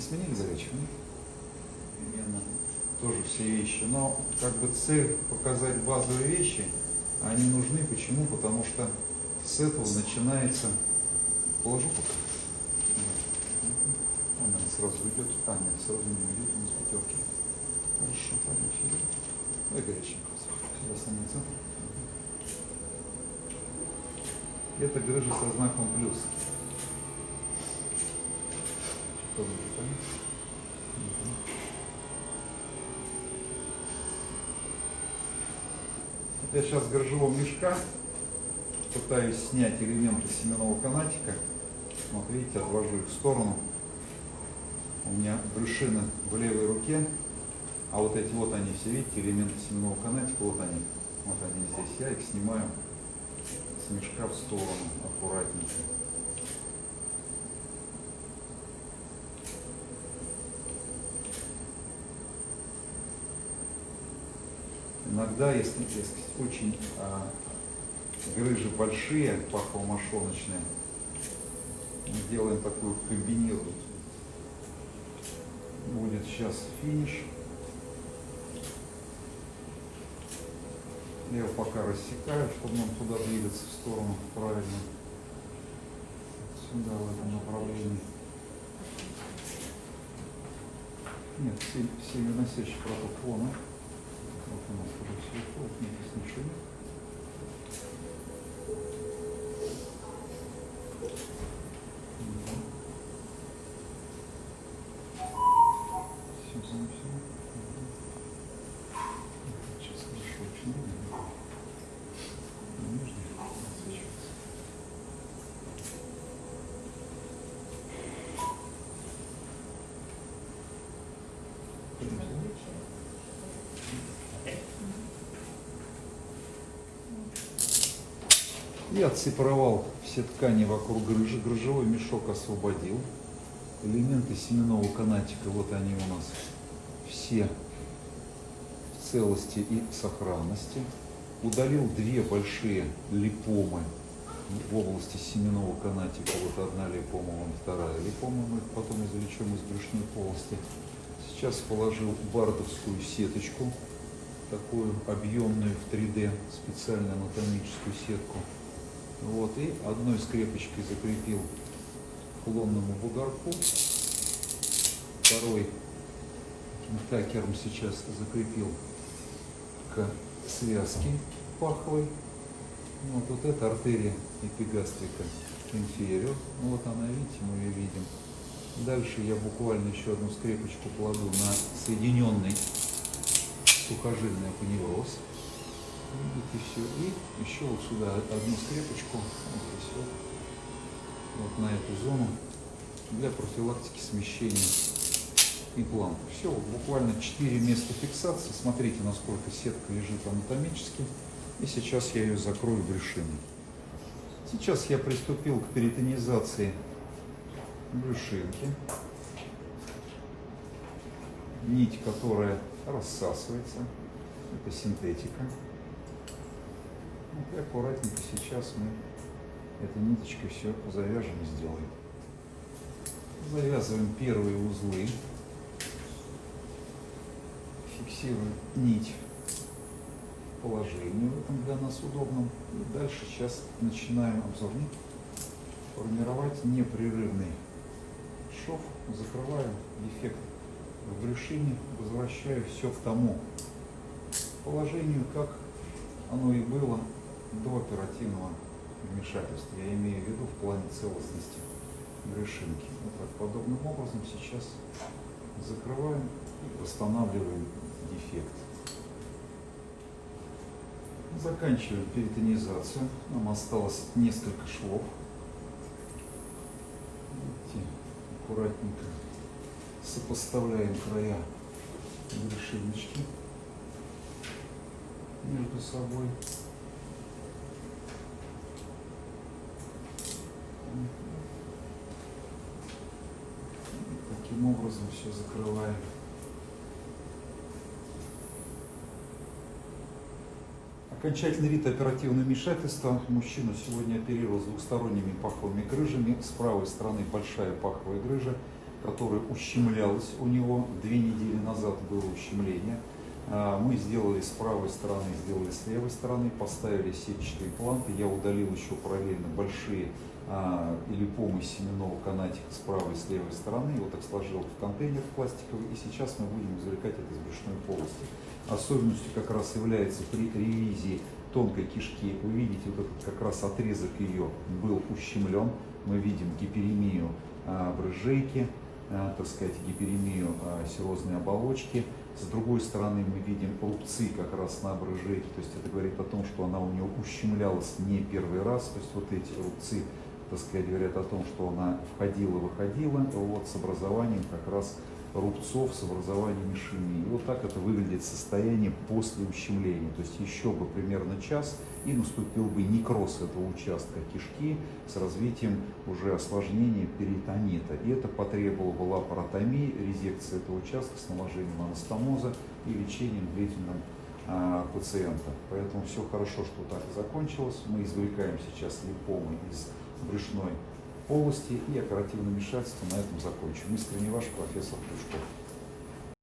Не сменили горячего? нет? Примерно тоже все вещи. Но как бы цель показать базовые вещи, они нужны. Почему? Потому что с этого начинается... Положу пока. Она сразу уйдет. А, нет, сразу не уйдет, он с пятерки. Хорошо, пойдем сюда. Ой, горяченько. Сюда самый центр. Это грыжа со знаком плюс. Тоже понятно? Мгм. Вот Я сейчас с грыжевого мешка пытаюсь снять элементы семенного канатика. Вот видите, отвожу их в сторону. У меня брюшины в левой руке, а вот эти вот они все, видите, элементы семенного канатика, вот они. Вот они здесь. Я их снимаю с мешка в сторону аккуратненько. Иногда, если, если очень а, грыжи большие, пахово-мошоночные, мы делаем такую комбинированную. Будет сейчас финиш. Я его пока рассекаю, чтобы нам туда двигаться в сторону правильно. Сюда, в этом направлении. Нет, все выносящие проток вон? У нас здесь ничего Я отсепаровал все ткани вокруг грыжи, грыжевой мешок освободил. Элементы семенного канатика, вот они у нас все в целости и сохранности. Удалил две большие липомы в области семенного канатика. Вот одна липома, вон вторая липома. Мы потом извлечем из брюшной полости. Сейчас положил бардовскую сеточку, такую объемную в 3D, специально анатомическую сетку. Вот, и одной скрепочкой закрепил к лонному бугорку. Второй такером сейчас закрепил к связке паховой. Вот, вот эта артерия эпигастрика инфериор. Ну, вот она, видите, мы ее видим. Дальше я буквально еще одну скрепочку кладу на соединенный сухожильный апоневроз. Видите, все. И еще вот сюда одну скрепочку, вот здесь вот, вот на эту зону, для профилактики смещения импланта. Все, вот буквально 4 места фиксации. Смотрите, насколько сетка лежит анатомически. И сейчас я ее закрою брюшиной. Сейчас я приступил к перитонизации брюшинки. Нить, которая рассасывается. Это синтетика. И аккуратненько сейчас мы этой ниточкой все завяжем и сделаем. Завязываем первые узлы. Фиксируем нить в в этом для нас удобном. И дальше сейчас начинаем обзорник формировать непрерывный шов. Закрываю дефект в брюшине, возвращаю все к тому положению, как оно и было до оперативного вмешательства. Я имею в виду в плане целостности брюшинки. Вот так подобным образом сейчас закрываем и восстанавливаем дефект. Заканчиваем перитонизацию. Нам осталось несколько швов. Видите, аккуратненько сопоставляем края брюшиночки между собой. Таким образом все закрываем. Окончательный вид оперативного вмешательства. Мужчину сегодня оперировал с двухсторонними паховыми грыжами. С правой стороны большая паховая грыжа, которое ущемлялось у него. Две недели назад было ущемление. А, Мы сделали с правой стороны, сделали с левой стороны, поставили сетчатые планты. Я удалил еще параллельно большие а, липомы семенного канатика с правой и с левой стороны. Вот так сложил в контейнер пластиковый. И сейчас мы будем извлекать это из брюшной полости. Особенностью как раз является при ревизии тонкой кишки. Вы видите, вот этот как раз отрезок ее был ущемлен. Мы видим гиперемию а, брыжейки, а, так сказать, гиперемию а, серозной оболочки. С другой стороны мы видим рубцы как раз на брыжейке, то есть это говорит о том, что она у нее ущемлялась не первый раз, то есть вот эти рубцы, так сказать, говорят о том, что она входила-выходила вот, с образованием как раз рубцов, с образованием ишемии. И вот так это выглядит состояние после ущемления, то есть еще бы примерно час и наступил бы некроз этого участка кишки с развитием уже осложнения перитонита. И это потребовало бы лапаротомии, резекции этого участка с наложением анастомоза и лечением длительным а, пациента. Поэтому все хорошо, что так закончилось. Мы извлекаем сейчас липомы из брюшной полости и оперативное вмешательство на этом закончим. Искренне ваш профессор Плюшков.